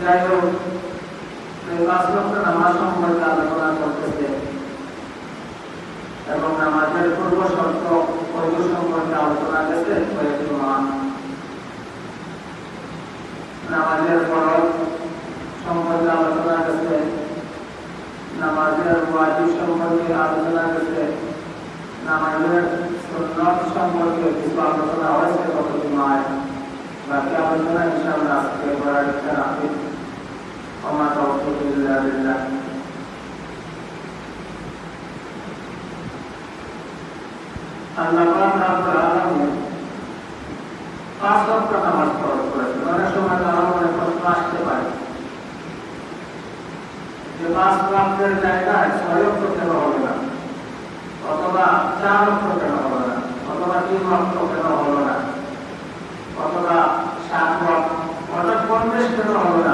যাই হোক পাঁচ লক্ষ নামাজ সম্পর্কে আলোচনা করতেছে এবং নামাজের পূর্ব শর্ত, পূর্ব সম্পর্কে আলোচনা গেছে কয়েকটি মান নামাজের ফরজ সম্পর্কে আলোচনা গেছে নামাজের ওয়াজিব সম্পর্কে আলোচনা গেছে নামাজের সুন্নত সম্পর্কে কিছু আলোচনা হয়েছে কতটি মায়? বাকি আলোচনা ইনশাআল্লাহ আজকে করার ইচ্ছা রাখি। وما توفيق إلا بالله আল্লাহ পাক রব্বুল আলামিন পাঁচ ওয়াক্ত নামাজ ফরজ করেছেন অনেক সময় তারা মনে প্রশ্ন আসতে পারে যে পাঁচ ওয়াক্তের জায়গায় ছয় ওয়াক্ত কেন হবে না অথবা চার ওয়াক্ত কেন হবে না অথবা তিন ওয়াক্ত কেন হলো না অথবা সাত ওয়াক্ত অর্থাৎ পঞ্চাশ কেন হলো না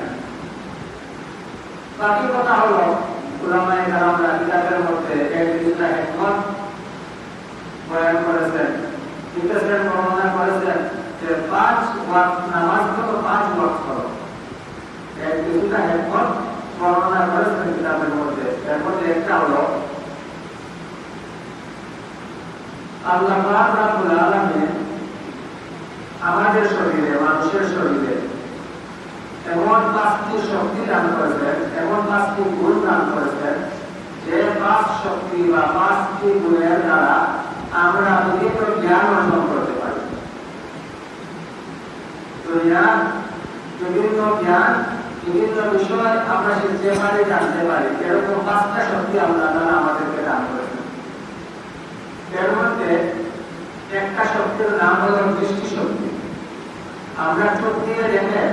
বাকি কথা হলো মধ্যে এক দুটা হিকমত বয়ান করেছেন। বর্ণনা করেছেন যে পাঁচ ওয়াক্ত নামাজ পাঁচ ওয়াক্ত। এক বর্ণনা করেছেন কিতাবের মধ্যে। এর মধ্যে একটা হলো, আল্লাহ আলামিন আমাদের শরীরে, মানুষের শরীরে এমন পাঁচটি শক্তি দান করেছেন, এমন পাঁচটি গুণ দান করেছেন যে পাঁচ শক্তি বা পাঁচটি গুণের দ্বারা আমরা বিভিন্ন জ্ঞান অর্জন করতে পারি। বিভিন্ন জ্ঞান, বিভিন্ন বিষয় আমরা শিখতে পারি জানতে পারি এরকম পাঁচটা শক্তি আল্লাহ তারা আমাদেরকে দান করেছেন। এর মধ্যে একটা শক্তির নাম হল দৃষ্টি শক্তি আমরা চোখ দিয়ে দেখে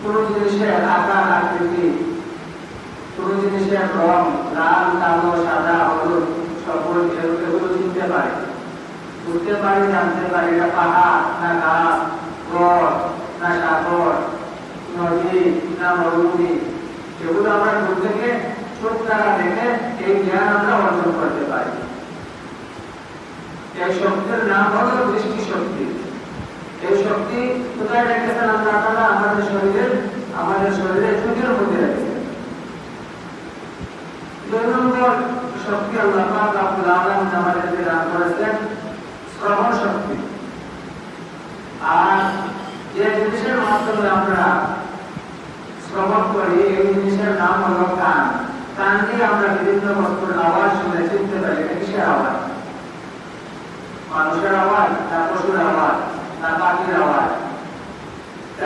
কোন জিনিসের আকার আকৃতি, কোন জিনিসের রং, লাল, কালো, সাদা, হলুদ সবুজ এগুলো চিনতে পারি। বুঝতে পারি, জানতে পারি এটা পাহাড় না গাছ গড় না সাগর নদী, না মরুভূমি। এগুলো আমরা দূর থেকে চোখ দ্বারা দেখে এই জ্ঞান আমরা অর্জন করতে পারি। এই শক্তির নাম হলো দৃষ্টি শক্তি এই শক্তি কোথায় রেখেছেন আল্লাহ আমাদের শরীরের আমাদের শরীরের চোখের মধ্যে রেখেছেন। শক্তি আল্লাহ আমাদেরকে দান করেছেন শ্রবণ শক্তি। আর যে জিনিসের মাধ্যমে আমরা শ্রবণ করি, এই জিনিসের নাম হলো কান কান দিয়ে আমরা বিভিন্ন বস্তুর আওয়াজ শুনে চিনতে পারি এটা কিসের আওয়াজ মানুষের আওয়াজ না পশুর আওয়াজ না পাখির আওয়াজ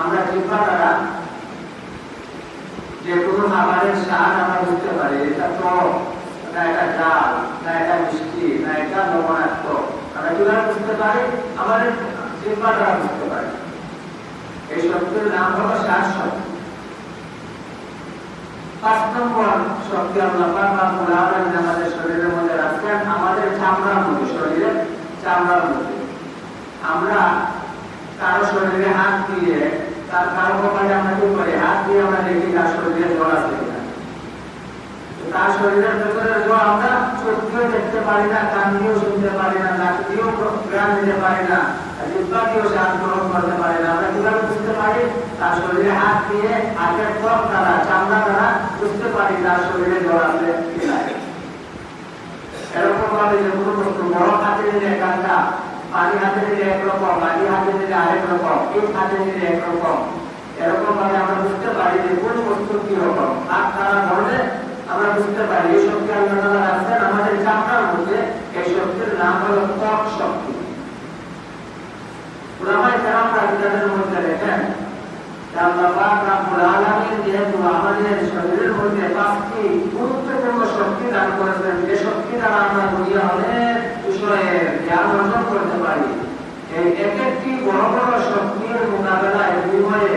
আমরা দ্বারা যে কোনো খাবারের স্বাদ আমরা বুঝতে পারি, এটা তো না এটা ডাল, না এটা মিষ্টি, না এটা লবণাক্ত। আমরা কীভাবে বুঝতে পারি? আমাদের জিহ্বা দ্বারা বুঝতে পারি। এই শক্তির নাম হলো শ্বাস শক্তি পাঁচ নম্বর শক্তি আল্লাহ আমাদের শরীরের মধ্যে রাখছেন আমাদের চামড়ার মধ্যে শরীরের চামড়ার মধ্যে আমরা কারও শরীরে হাত দিয়ে তার কারও কপালে আমরা কি করি? হাত দিয়ে আমরা দেখি তার শরীরে জ্বর আছে তার শরীরের ভেতরে জ্বর আমরা চোখ দেখতে পারি না, কান দিয়েও শুনতে পারি না, নাক দিয়েও গ্রাম দিতে পারি না জিব্বা দিয়েও শ্বাস গ্রহণ করতে পারি না। আমরা কীভাবে বুঝতে পারি? তার শরীরে হাত দিয়ে হাতের ত্বক দ্বারা, চামড়া দ্বারা বুঝতে পারি তার শরীরে জ্বর আছে এরকম ভাবে যে কোনো বড় হাতে নিলে কান্না পানি হাতে নিলে একরকম বাড়ি হাতে নিলে আরেক রকম ইট হাতে নিলে একরকম এরকম ভাবে আমরা বুঝতে পারি যে কোন বস্তু কি রকম হাত তারা ধরলে আমরা বুঝতে পারি এই শক্তি আল্লাহ রাখছেন আমাদের চামড়ার মধ্যে এই শক্তির নাম হলো ত্বক শক্তি উলামায়ে কেরামরা কিতাবের মধ্যে লেখেন শরীরের মধ্যে পাঁচটি গুরুত্বপূর্ণ শক্তি দান করেছেন। যে শক্তি দ্বারা আমরা দুনিয়া অনেক বিষয়ের জ্ঞান অর্জন করতে পারি। এই এক একটি বড় বড় শক্তির মোকাবেলায় বিনিময়ে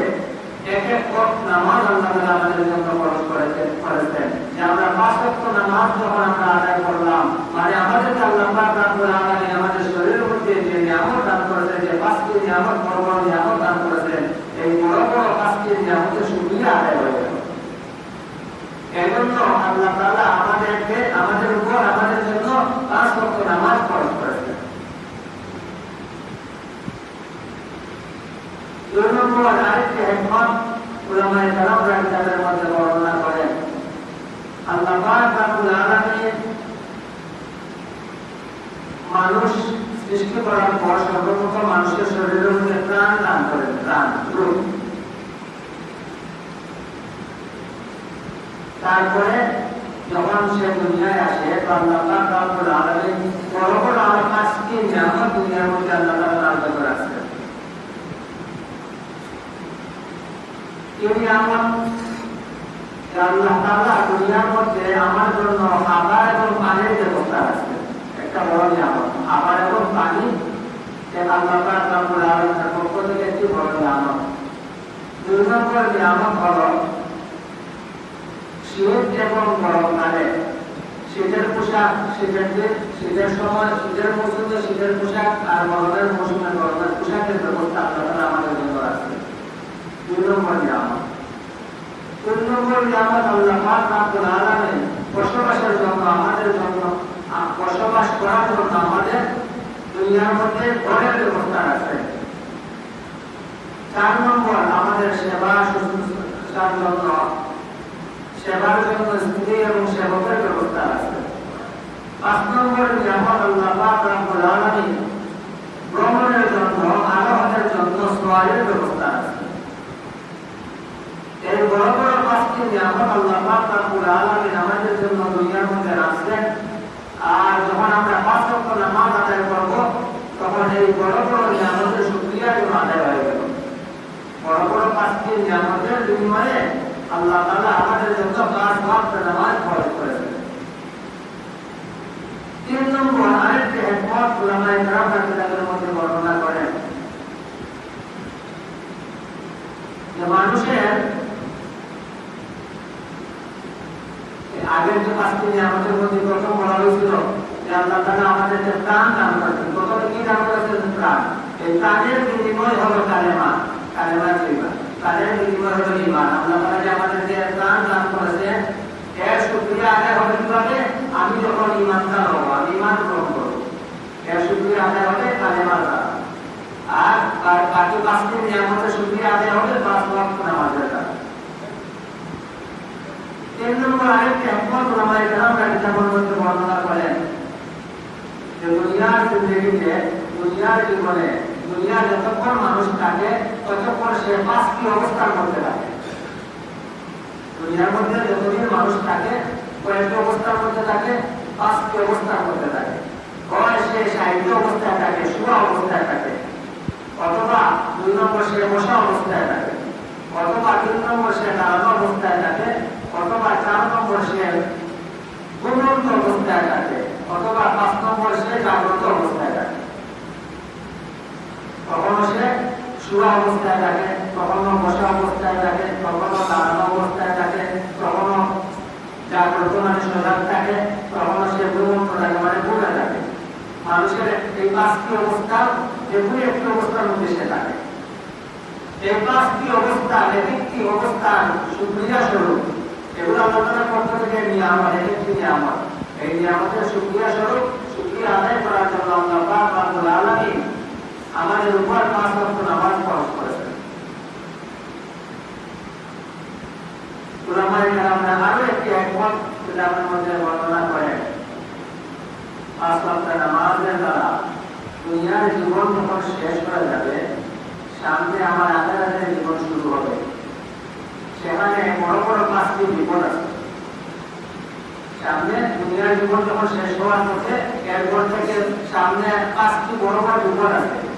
এক এক ওয়াক্ত নামাজ আল্লাহ আমাদের জন্য খরচ করেছেন করেছেন। যে আমরা পাঁচ ওয়াক্ত নামাজ যখন আমরা আদায় করলাম মানে আমাদের আল্লাহ পাক রব্বুল আলামিন আমাদের শরীরের মধ্যে যে নিয়ামত দান করেছেন, যে পাঁচটি নিয়ামত বড় বড় নিয়ামত দান করেছেন, এই বড় বড় পাঁচটি নিয়ামতের সুবিধা আদায় হয়ে গেল। এজন্য আল্লাহ তাআলা আমাদেরকে, আমাদের উপর, আমাদের জন্য নামাজ খরচ রব্বুল মানুষ সৃষ্টি করার মানুষের শরীরের প্রাণ দান করেন তারপরে যখন সে দুনিয়ায় আসে আল্লাহ রব্বুল আলামিন দুনিয়ার মধ্যে আল্লাহ আল্লাহ তাআলা দুনিয়ার মধ্যে আমার জন্য এবং পানির ব্যবস্থা আছে একটা বড় নিয়ামত। খাবার এবং পানি আল্লাহ রব্বুল আলামিনের পক্ষ থেকে একটি বড় নিয়ামত। দুই নম্বর নিয়ামত হলো এবং গরমকালে শীতের পোশাক আর গরমের মৌসুমে গরমের পোশাকের ব্যবস্থা তাআলা আমাদের জন্য রাখছে দুই নম্বর নিয়ামত। নম্বর নিয়ামত আল্লাহ বসবাসের জন্য, আমাদের জন্য বসবাস করার জন্য আমাদের দুনিয়ার মধ্যে ঘরের ব্যবস্থা আছে। চার নম্বর, আমাদের সেবা শুশ্রূষার জন্য সেবার ব্যবস্থা আমাদের জন্য দুনিয়ার মধ্যে রাখছেন। আর যখন আমরা পাঁচ ওয়াক্ত নামাজ আদায় করব, তখন এই বড় বড় নিয়ামতের শুকরিয়া যেন আদায় বড় বড় পাঁচটি নিয়ামতের বিনিময়ে আল্লাহ তাআলা আমাদের জন্য পাঁচ ওয়াক্ত নামাজ ফরজ করেছেন তিন নম্বর কিতাবের মধ্যে বর্ণনা করেন যে মানুষের আগের যে পাঁচটি নিয়ামতের মধ্যে প্রথম বলা হয়েছিল যে আল্লাহ তাআলা আমাদেরকে প্রাণ দান করেছেন, প্রথমে কি দান করেছেন? প্রাণ। এই প্রাণের বিনিময় হলো কালেমা। কালেমা তাদের ইমান আল্লাহ তাআলা যে আমাদেরকে ইসলাম দান আদায় হবে কীভাবে? আমি যখন ইমানদার হব, আমি ইমান আর আর আদায় হবে পাঁচ ওয়াক্ত নামাজের দ্বারা। তিন নম্বর আয়াতটি একমত যে, দুনিয়ার জিন্দগিতে জীবনে দুনিয়ার যতক্ষণ মানুষ থাকে, ততক্ষণ সে পাঁচটি অবস্থার মধ্যে থাকে। দুনিয়ার মধ্যে যতদিন মানুষ থাকে, কয়েকটি অবস্থার মধ্যে থাকে, পাঁচটি অবস্থার মধ্যে থাকে। অবস্থায় থাকে অথবা বসা অবস্থায় থাকে, অথবা অবস্থায় থাকে, অথবা চার অবস্থায় থাকে, অথবা পাঁচ নম্বর সে জাগ্রত অবস্থায় থাকে। কখনো সে শুয়া অবস্থায় থাকে কখনো বসা অবস্থায় থাকে কখনো দাঁড়ানো অবস্থায় থাকে কখনো জাগ্রত মানে সজাগ থাকে কখনো সে ঘুমন্ত থাকে মানে ঘুরে থাকে। মানুষের এই পাঁচটি অবস্থা যে একটি অবস্থার মধ্যে থাকে। এই পাঁচটি অবস্থা, এক একটি অবস্থান সুক্রিয়া স্বরূপ, এগুলো আলোচনার পক্ষ থেকে নিয়ামত, এক একটি নিয়ামত। এই নিয়ামতের সুক্রিয়া স্বরূপ, সুক্রিয়া আদায় করার জন্য আল্লাহ রব্বুল আলামিন আমাদের উপর পাঁচ ওয়াক্ত নামাজ ফরজ করেছেন সামনে আমার জীবন শুরু সেখানে বড় বড় পাঁচটি সামনে দুনিয়ার জীবন যখন শেষ হওয়ার পথে, এরপর থেকে সামনে পাঁচটি বড় বড় বিপদ আছে।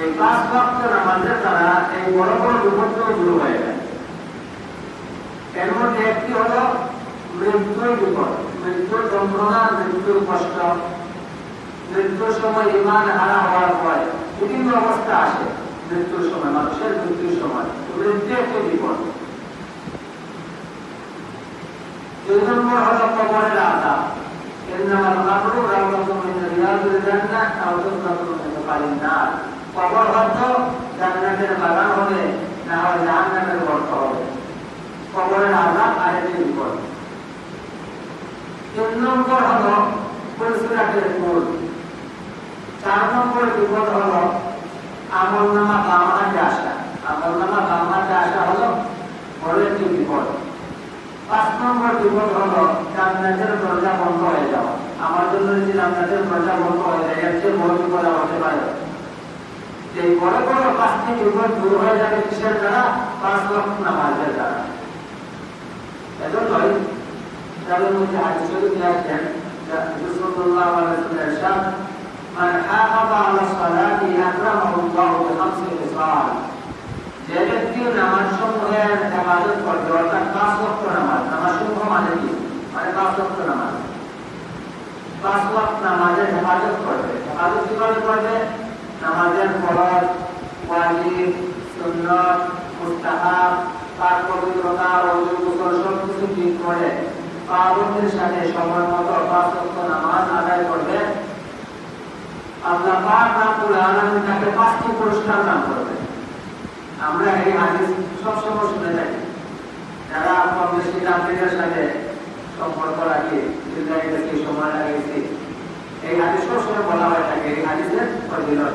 এই পাঁচ ভক্ত নামাজের দ্বারা এই বড় বড় বিপদগুলো দূর হয়ে যায় এর মধ্যে একটি হলো মৃত্যুর বিপদ মৃত্যুর যন্ত্রণা মৃত্যুর কষ্ট মৃত্যুর সময় ইমান হারা হওয়ার পর বিভিন্ন অবস্থা আসে মৃত্যুর সময় মানুষের মৃত্যুর সময় মৃত্যু একটি বিপদ দুই নম্বর হলো কবরের আজাব ইন্নামাল কাবরু রাওদাতুম মিন রিয়াদিল জান্নাহ আও তুসরাতুম মিন কালিন নার কবর হয়তো জান্নাতের বাগান হবে, না হয় জাহান্নামের গর্ত হবে। কবরের আজাব আরেকটি বিপদ। তিন নম্বর হলো পুলসিরাতের কুল চার নম্বর বিপদ হলো আমল নামা বাম হাতে আসা। আমল নামা বাম হাতে আসা হলো বড় একটি বিপদ। পাঁচ নম্বর বিপদ হলো জান্নাতের দরজা বন্ধ হয়ে যাওয়া। আমার জন্য যদি জান্নাতের দরজা বন্ধ হয়ে যায়, এর চেয়ে বড় বিপদ আর হতে পারে এই বড় বড় পাঁচটি বিপদ দূর হয়ে যাবে কিসের দ্বারা? পাঁচ লক্ষ নামাজের দ্বারা। এজন্যই তাদের মধ্যে শরীফ নিয়ে আসছেন যে নামাজ সমূহের হেফাজত করবে, অর্থাৎ পাঁচ ওয়াক্ত নামাজ নামাজ সমূহ মানে কি? মানে নামাজ। পাঁচ ওয়াক্ত নামাজের হেফাজত করবে। হেফাজত কীভাবে করবে? নামাজের ফরজ, ওয়াজিব, সুন্নত, মুস্তাহাব, তার পবিত্রতা অজু গোসল সব কিছু ঠিক করে পাবন্দের সাথে সময় মতো পাঁচ নামাজ আদায় করবে। আল্লাহ পাক রাব্বুল আলামিন তাকে পাঁচটি পুরস্কার দান করবে। আমরা এই হাদিস সবসময় শুনে থাকি। যারা কম বেশি তাবলিগের সাথে সম্পর্ক রাখি গেছি সময় লাগিয়েছি। এই হাদিস সবসময় বলা হয়ে থাকে, এই হাদিসের ফজিলত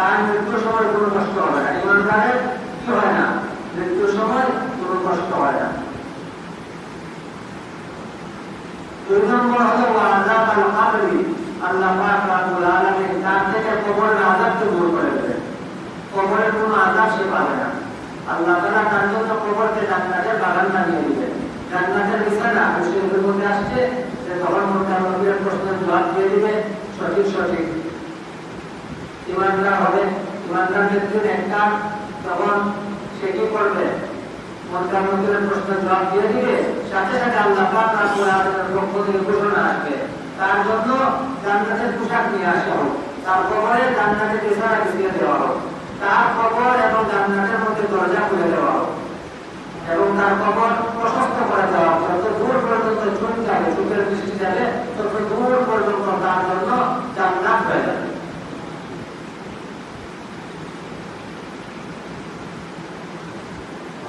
তার মৃত্যুর সময় কোনো কষ্ট হবে না। ইমানদারের কি হয় না? মৃত্যুর সময় কোনো কষ্ট হয় না। সে পাবে না। আল্লাহ তাআলা তার জন্য কবরকে জান্নাতের বাগান বানিয়ে দিবেন। জান্নাতের মধ্যে আসছে তখন মধ্যে প্রশ্নের দিবে। সঠিক সঠিক। ইমানদার হবে। ইমানদার ব্যক্তির একটা তখন সে কি করবে? প্রশ্নের জবাব দিয়ে দিবে। সাথে সাথে পক্ষ থেকে ঘোষণা আসবে তার জন্য জান্নাতের পোশাক নিয়ে আসা হোক। তার কবরে দেওয়া হোক। তার কবর এবং জান্নাতের মধ্যে দরজা খুলে দেওয়া হোক। এবং তার কবর প্রশস্ত করে দেওয়া হোক। যত দূর পর্যন্ত চোখ যাবে, চোখের দৃষ্টি যাবে, তত দূর পর্যন্ত তার জন্য জান্নাত হয়ে যাবে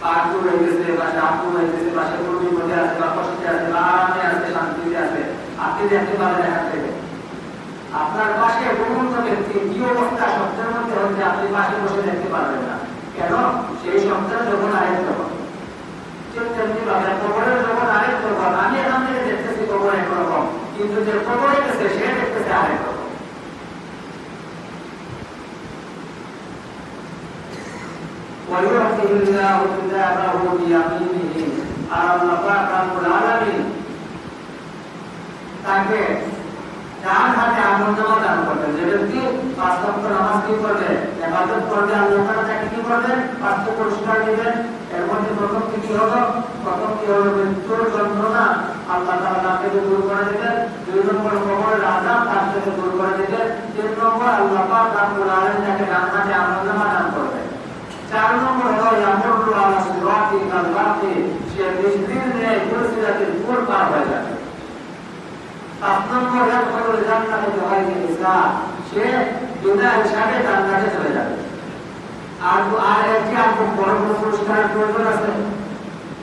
বা বা বিপদে আছে, বা কষ্টে আছে, বা আরামে আছে, শান্তিতে আছে আপনি দেখতে আপনার পাশে ব্যক্তি, কি অবস্থা? স্বপ্নের মধ্যে হচ্ছে আপনি পাশে বসে দেখতে পারবেন না। কেন? সেই স্বপ্নের যখন কবরের যখন আমি এখান থেকে দেখতেছি কবর একরকম, কিন্তু যে কবরে গেছে সে দেখতেছে আরেক রকম ويعطي الله كتابه بيمينه আর আল্লাহ পাক রব্বুল আলামিন তাকে ডান হাতে আমলনামা দান করবেন যে ব্যক্তি পাঁচ ওয়াক্ত নামাজ কি করবে ইবাদত করবে আল্লাহ তাআলা তাকে কি করবেন পাঁচ পুরস্কার দিবেন এর মধ্যে প্রথম কি কি হলো প্রথম কি হলো মৃত্যুর যন্ত্রণা আল্লাহ তাআলা তাকে দূর করে দিবেন দুই নম্বর কবরের আযাব তার থেকে দূর করে দিবেন তিন নম্বর আল্লাহ পাক রব্বুল আলামিন তাকে ডান হাতে আমলনামা দান করবেন পুরসিরাতের পুর পার হয়ে যাবে পাঁচ নম্বর হলো জান্নাতে জওয়াইকে ইসলাম সে বিনা হিসাবে জান্নাতে চলে যাবে। আর আর একটি খুব বড় বড় পুরস্কারের প্রয়োজন আছে।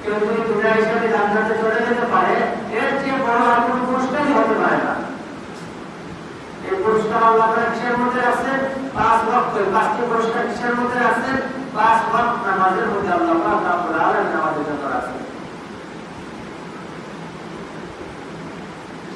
কেউ যদি বিনা হিসাবে জান্নাতে চলে যেতে পারে, এর চেয়ে বড় আর কোনো পুরস্কারই হতে পারে না। এই পুরস্কার আল্লাহ কিসের মধ্যে আছে? পাঁচ ওয়াক্ত পাঁচটি পুরস্কার কিসের মধ্যে আছে? পাঁচ ওয়াক্ত নামাজের মধ্যে আল্লাহ আমাদের জন্য আছে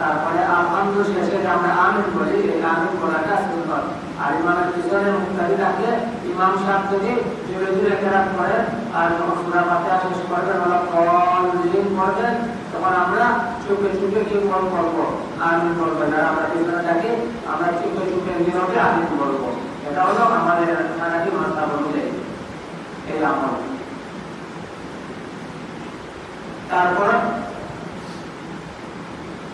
তারপরে আলহামদুলিল্লাহ শেষে আমরা আমিন বলি আমিন বলাটা সুন্নত আর ইমামের পিছনে মুক্তাদি রাখলে ইমাম সাহেব যদি জুড়ে জুড়ে কেরাত করে আর সুরা ফাতিহা শেষ করবেন হলো কল লিন করবেন তখন আমরা চুপে চুপে কি বল করব আমিন বলবেন আর আমরা পিছনে থাকি, আমরা চুপে চুপে নীরবে আমিন বলব। এটা হলো আমাদের নাকি মাস্তা বলতে এই আমল। তারপর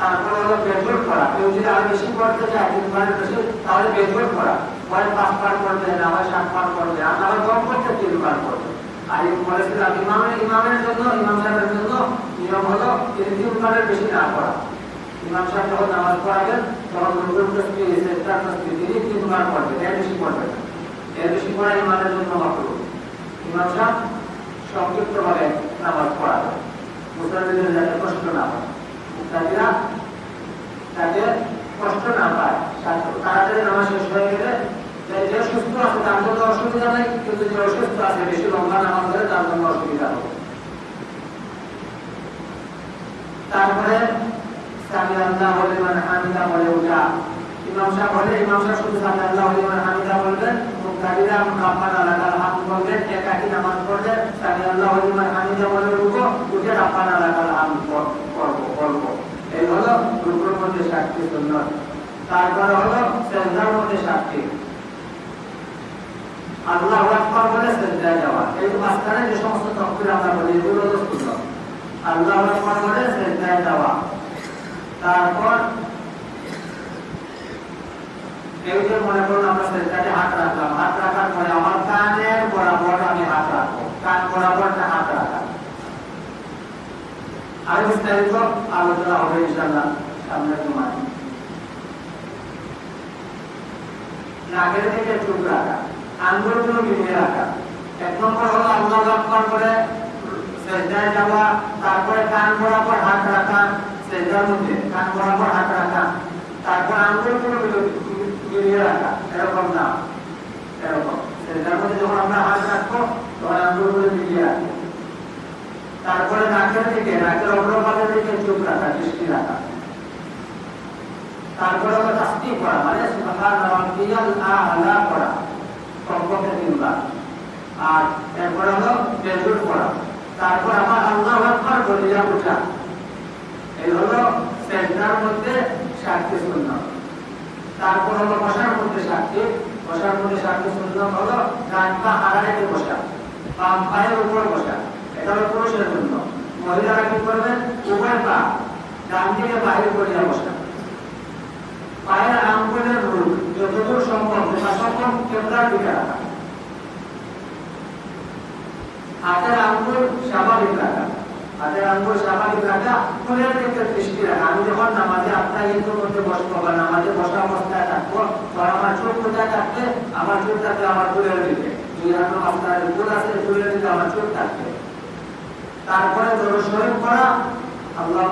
তারপরে হলো বেজর করা কেউ যদি আর বেশি করতে চায় তিনবারের বেশি, তাহলে বেজর করা হয় পাঁচবার করবে না হয় সাতবার করবে, আর না হয় কমপক্ষে তিনবার করবে। আর বলেছিলাম ইমামের ইমামের জন্য, ইমাম সাহেবের জন্য নিয়ম হলো তিনি তিনবারের বেশি না করা ইমাম সাহেব যখন নামাজ পড়াবেন, তখন রুকুর তসবিহ সেজদার তসবিহ তিনি তিনবার পড়বেন, এর বেশি পড়বেন। এর বেশি পড়া ইমামের জন্য মাকরুহ। ইমাম সাহেব সংক্ষিপ্তভাবে নামাজ পড়াবে মুসলিমদের যাতে কষ্ট না হয়। মুক্তাদিরা যাতে কষ্ট না পায়। তাড়াতাড়ি নামাজ শেষ হয়ে গেলে যে সুস্থ আছে, তার জন্য অসুবিধা নেই। কিন্তু যে অসুস্থ আছে, বেশি লম্বা নামাজ ধরে তার জন্য অসুবিধা হবে। তারপরে আল্লাহ বলে মানে হামিদা ওঠা ইমাম সাহেব বলে, ইমাম শুধু আল্লাহ বলে মানে হামিদা বলবেন মুক্তাদিরা রাব্বানা লাকাল হামদ বলবেন একাকি নামাজ পড়লে সামি আল্লাহ বলে মানে হামিদা বলে উঠবো উঠে রাব্বানা এই হলো রুকুর মধ্যে সাতটি সুন্নত। তারপরে হলো সেজদার মধ্যে সাতটি। আল্লাহ আকবার বলে সেজদায় যাওয়া। এই মাঝখানে যে সমস্ত তকবির আমরা বলি, এগুলো হলো সুন্নত। আল্লাহ আকবার বলে সেজদায় যাওয়া। তারপর কেউ যে মনে করুন আমরা সেজদাতে হাত রাখলাম। হাত রাখার পরে আমার কানের বরাবর আমি হাত রাখব। কান বরাবরটা আর বিস্তারিত আলোচনা হবে ইনশাল্লাহ সামনের সময়। নাকের থেকে চুপ রাখা আঙ্গুলগুলো মিলিয়ে রাখা। এক নম্বর হলো আল্লাহ আকবার করে সেজদায় যাওয়া, তারপরে কান বরাবর হাত রাখা, সেজদার মধ্যে কান বরাবর হাত রাখা, তারপর আঙ্গুলগুলো মিলিয়ে রাখা, এরকম না। এরকম। সেজদার মধ্যে যখন আমরা হাত রাখব, তখন আঙ্গুলগুলো মিলিয়ে রাখব। তারপরে নাকের দিকে, নাকের অগ্রভাগের দিকে চোখ রাখা দৃষ্টি রাখা। তারপরে করা মানে সুবহান করা, কমপক্ষে তিনবার। আর করা। তারপর আমার আল্লাহু আকবার বলিয়া ওঠা এই হলো মধ্যে সাতটি সুন্নাত। তারপর হলো বসার মধ্যে সাতটি বসার মধ্যে সাতটি সুন্নাত হলো ডান পা আড়াইতে বসা, বাম পায়ের উপর বসা। এটা পুরুষের জন্য মহিলারা কি করবেন উভয় ডান দিকে বাইরে করিয়া বসা পায়ের আঙ্গুলের রূপ যতদূর সম্ভব যথাসম্ভব কেবলার দিকে রাখা। হাতের আঙ্গুল স্বাভাবিক রাখা। হাতের আঙ্গুল স্বাভাবিক রাখা, ফুলের দিকে দৃষ্টি রাখা। আমি যখন নামাজে আপনার ইন্দুর মধ্যে বসবো বা নামাজে বসা অবস্থায় থাকব তখন আমার চোখ কোথায় থাকবে? আমার চোখ থাকবে আমার ফুলের দিকে। দুই হাত আপনার ফুল আছে, ফুলের দিকে আমার চোখ থাকবে। তারপরে দরুদ পড়া। আল্লাহ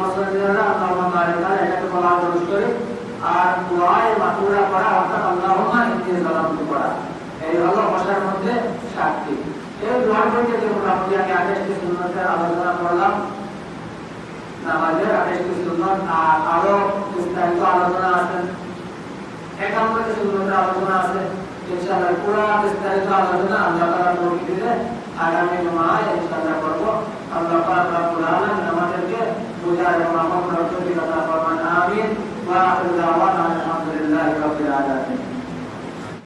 আল্লাহ আর দোয়ায়ে মাতুরা অর্থাৎ এই হলো মধ্যে এই দোয়ার মধ্যে যে মোটামুটি আমি আঠাশটি সুন্নতের আলোচনা করলাম। নামাজের আঠাশটি সুন্নত, আর আরও বিস্তারিত আলোচনা আছে। সুন্নতের আলোচনা আছে। ইনশাআল্লাহ বিস্তারিত আলোচনা আল্লাহ তৌফিক দিলে আগামী মাসে ইনশাআল্লাহ করব আল্লাহ পাক রব্বুল আলামিন আমাদেরকে বুঝার মাহফিল দান করুন আমিন ওয়া আল্লাহু আলহামদুলিল্লাহি রাব্বিল আলামিন